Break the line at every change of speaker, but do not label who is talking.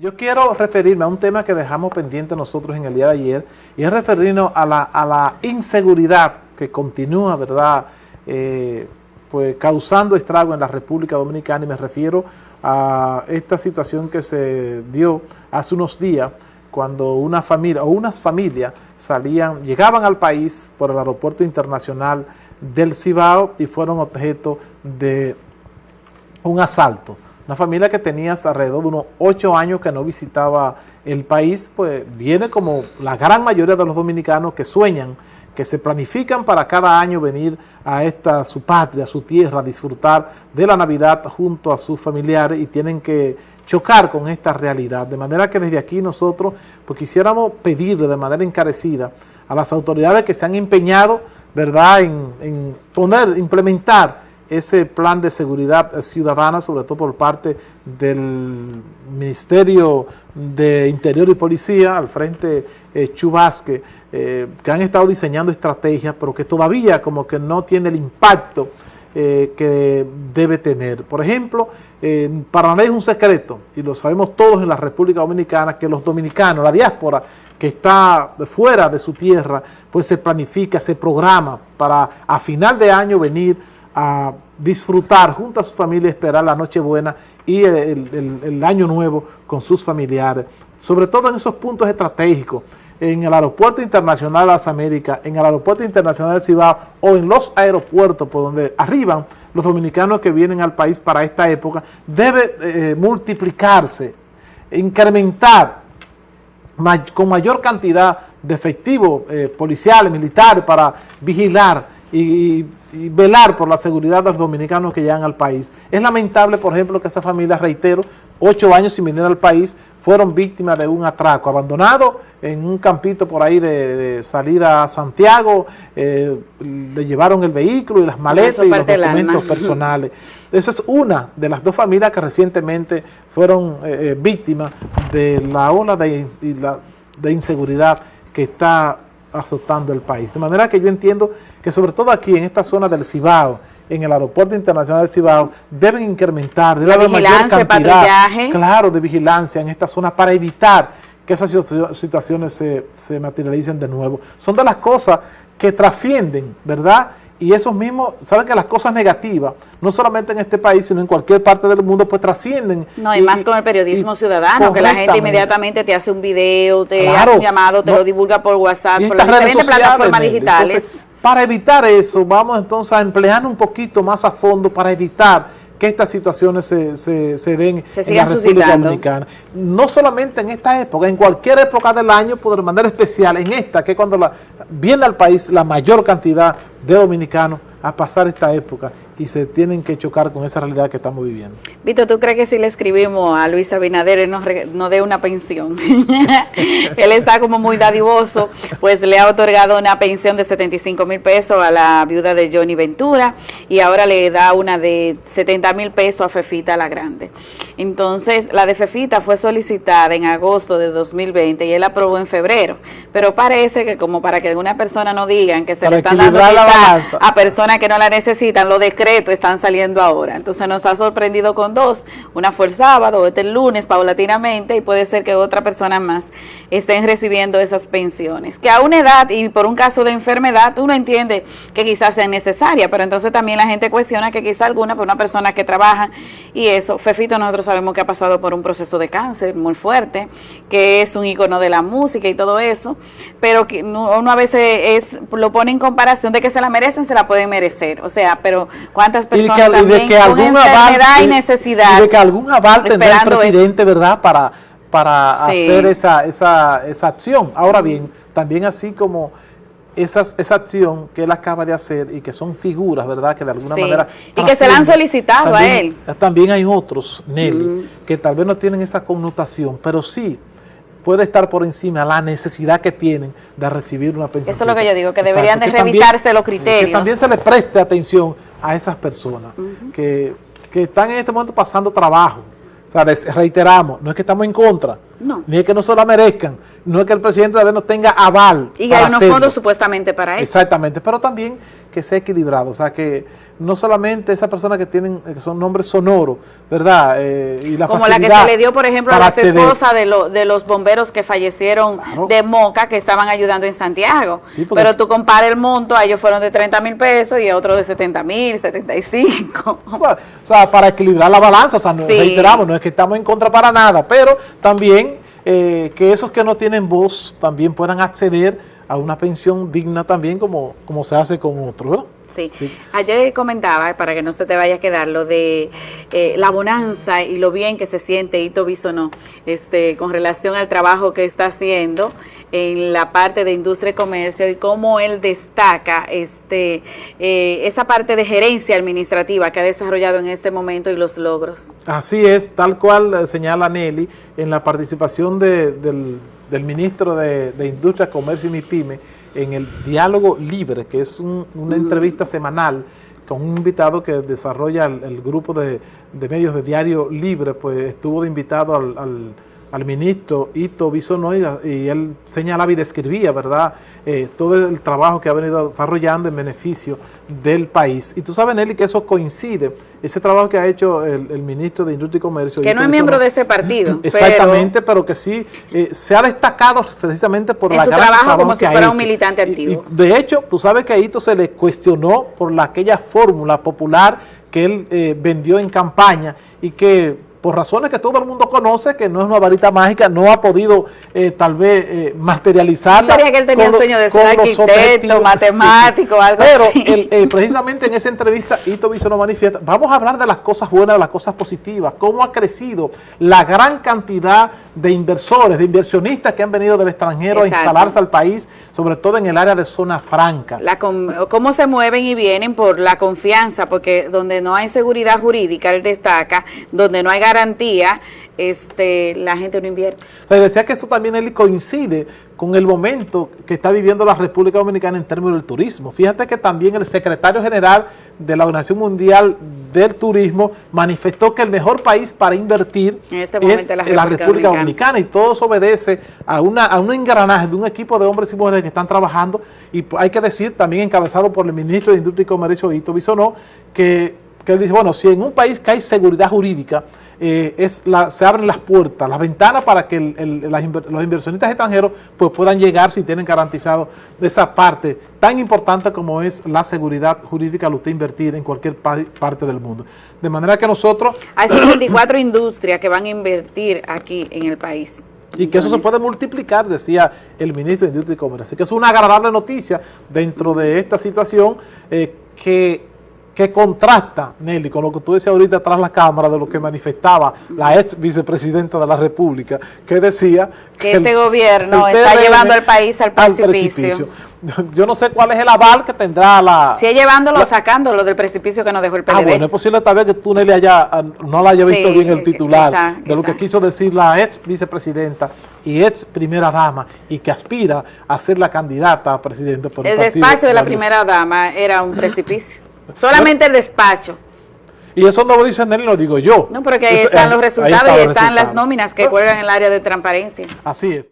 Yo quiero referirme a un tema que dejamos pendiente nosotros en el día de ayer y es referirnos a la, a la inseguridad que continúa, ¿verdad?, eh, pues causando estrago en la República Dominicana y me refiero a esta situación que se dio hace unos días cuando una familia o unas familias salían, llegaban al país por el aeropuerto internacional del Cibao y fueron objeto de un asalto. Una familia que tenía alrededor de unos ocho años que no visitaba el país, pues viene como la gran mayoría de los dominicanos que sueñan, que se planifican para cada año venir a esta su patria, su tierra, a disfrutar de la Navidad junto a sus familiares y tienen que chocar con esta realidad. De manera que desde aquí nosotros pues quisiéramos pedirle de manera encarecida a las autoridades que se han empeñado ¿verdad? En, en poner, implementar ese plan de seguridad ciudadana, sobre todo por parte del Ministerio de Interior y Policía, al frente eh, Chubasque, eh, que han estado diseñando estrategias, pero que todavía como que no tiene el impacto eh, que debe tener. Por ejemplo, para nadie es un secreto, y lo sabemos todos en la República Dominicana, que los dominicanos, la diáspora, que está fuera de su tierra, pues se planifica, se programa para a final de año venir a disfrutar junto a su familia, esperar la Nochebuena y el, Año Nuevo con sus familiares, sobre todo en esos puntos estratégicos, en el Aeropuerto Internacional de las Américas, en el Aeropuerto Internacional del Cibao o en los aeropuertos por donde arriban los dominicanos que vienen al país para esta época, debe eh, multiplicarse, incrementar con mayor cantidad de efectivos eh, policiales, militares para vigilar y, velar por la seguridad de los dominicanos que llegan al país. Es lamentable, por ejemplo, que esa familia, reitero, ocho años sin venir al país, fueron víctimas de un atraco, abandonado en un campito por ahí de, salida a Santiago, eh, le llevaron el vehículo y las maletas y los documentos personales. Esa es una de las dos familias que recientemente fueron eh, eh, víctimas de la ola de, de inseguridad que está azotando el país. De manera que yo entiendo que sobre todo aquí en esta zona del Cibao, en el aeropuerto internacional del Cibao, deben incrementar, debe haber mayor cantidad claro, de vigilancia en esta zona para evitar que esas situaciones se, se materialicen de nuevo. Son de las cosas que trascienden, ¿verdad?, y esos mismos, saben que las cosas negativas, no solamente en este país, sino en cualquier parte del mundo, pues trascienden.
No, y, más con el periodismo ciudadano, que la gente inmediatamente te hace un video, te hace un llamado, te lo divulga por WhatsApp, por las diferentes plataformas digitales.
para evitar eso, vamos entonces a emplear un poquito más a fondo para evitar que estas situaciones se, se, den en la República Dominicana. No solamente en esta época, en cualquier época del año, pero de manera especial en esta, que es cuando la, viene al país la mayor cantidad de dominicanos a pasar esta época y se tienen que chocar con esa realidad que estamos viviendo.
Vito, ¿tú crees que si le escribimos a Luis Abinader él nos, dé una pensión? él está como muy dadivoso, pues le ha otorgado una pensión de 75 mil pesos a la viuda de Johnny Ventura y ahora le da una de 70 mil pesos a Fefita la Grande. Entonces, la de Fefita fue solicitada en agosto de 2020 y él aprobó en febrero, pero parece que como para que alguna persona no digan que se le están dando a personas que no la necesitan, lo están saliendo ahora. Entonces nos ha sorprendido con dos. Una fue el sábado, este el lunes, paulatinamente, y puede ser que otra persona más estén recibiendo esas pensiones. Que a una edad y por un caso de enfermedad, uno entiende que quizás sea necesaria, pero entonces también la gente cuestiona que quizás alguna, por una persona que trabaja, y eso, Fefito nosotros sabemos que ha pasado por un proceso de cáncer muy fuerte, que es un icono de la música y todo eso, pero que uno a veces es, lo pone en comparación de que se la merecen, se la pueden merecer, o sea, pero cuántas personas y de que, algún
enfermedad y necesidad. Y de que algún aval tendrá el presidente, ¿verdad?, para, para hacer esa, esa, esa acción. Ahora bien, también así como esas, esa acción que él acaba de hacer y que son figuras, ¿verdad?, que de alguna manera...
Y que se la han solicitado a él.
También hay otros, Nelly, que tal vez no tienen esa connotación, pero sí puede estar por encima la necesidad que tienen de recibir una pensión.
Eso es lo que yo digo, que deberían de revisarse los criterios.
Que también se le preste atención a esas personas que, están en este momento pasando trabajo. O sea, reiteramos, no es que estamos en contra, ni es que no se la merezcan, no es que el presidente de no tenga aval.
Y hay unos fondos supuestamente para eso.
Exactamente, pero también que sea equilibrado, o sea, que no solamente esas personas que tienen que son nombres sonoros, ¿verdad? Eh, y la
Como la que se le dio, por ejemplo, a las esposas de, de los bomberos que fallecieron de Moca, que estaban ayudando en Santiago. Pero tú compares el monto, a ellos fueron de 30 mil pesos y a otros de 70 mil, 75.
O sea, para equilibrar la balanza, o sea, no, reiteramos, no es que estamos en contra para nada, pero también eh, que esos que no tienen voz también puedan acceder a una pensión digna también como, como se hace con otros, ¿verdad?
Sí. Ayer comentaba, para que no se te vaya a quedar, lo de eh, la bonanza y lo bien que se siente Ito Bisonó este, con relación al trabajo que está haciendo en la parte de industria y comercio y cómo él destaca este, eh, esa parte de gerencia administrativa que ha desarrollado en este momento y los logros.
Así es, tal cual señala Nelly, en la participación del, ministro de, de Industria, Comercio y MIPYME, en el Diálogo Libre, que es una entrevista semanal con un invitado que desarrolla el, grupo de, medios de Diario Libre, pues estuvo de invitado al al ministro Ito Bisonoy y él señalaba y describía, ¿verdad?, eh, todo el trabajo que ha venido desarrollando en beneficio del país. Y tú sabes, Nelly, que eso coincide, ese trabajo que ha hecho el, ministro de Industria y Comercio.
Que no es miembro de ese partido.
Exactamente, pero, que sí eh, se ha destacado precisamente por la
su
gran
trabajo, como si fuera un militante activo.
de hecho, tú sabes que a Ito se le cuestionó por la, aquella fórmula popular que él eh, vendió en campaña y que por razones que todo el mundo conoce, que no es una varita mágica, no ha podido eh, tal vez eh, materializarla.
Sería que él tenía un sueño de ser arquitecto, matemático, algo
Pero eh, precisamente en esa entrevista, Ito Viso nos manifiesta, vamos a hablar de las cosas buenas, de las cosas positivas, cómo ha crecido la gran cantidad de inversores, de inversionistas que han venido del extranjero a instalarse al país, sobre todo en el área de zona franca.
La cómo se mueven y vienen por la confianza, porque donde no hay seguridad jurídica, él destaca, donde no hay garantía, este, la gente no invierte.
O decía que eso también él coincide con el momento que está viviendo la República Dominicana en términos del turismo. Fíjate que también el secretario general de la Organización Mundial del Turismo manifestó que el mejor país para invertir este es la República, Dominicana. y todo eso obedece a, una, a un engranaje de un equipo de hombres y mujeres que están trabajando y hay que decir también encabezado por el ministro de Industria y Comercio, Ito Bisonó, que, que él dice, bueno, si en un país que hay seguridad jurídica, eh, es la, se abren las puertas, las ventanas para que los inversionistas extranjeros pues, puedan llegar si tienen garantizado esa parte tan importante como es la seguridad jurídica al usted invertir en cualquier parte del mundo. De manera que nosotros...
Hay 54 industrias que van a invertir aquí en el país.
Y que eso se puede multiplicar, decía el ministro de Industria y Comercio. Así que es una agradable noticia dentro de esta situación eh, que que contrasta, Nelly, con lo que tú decías ahorita tras la cámara de lo que manifestaba la ex vicepresidenta de la República, que decía
que, este gobierno está llevando al país al precipicio.
Yo no sé cuál es el aval que tendrá la...
Si es llevándolo o sacándolo del precipicio que nos dejó el PLD. Ah,
bueno, es posible tal vez que tú, Nelly, haya, ah, no la haya visto bien el titular de lo que quiso decir la ex vicepresidenta y ex primera dama y que aspira a ser la candidata a presidente
por el, el despacho de la primera dama era un precipicio. Solamente el despacho.
Y eso no lo dice Nelly, lo digo yo.
No, porque ahí están los resultados y están las nóminas que cuelgan en el área de transparencia.
Así es.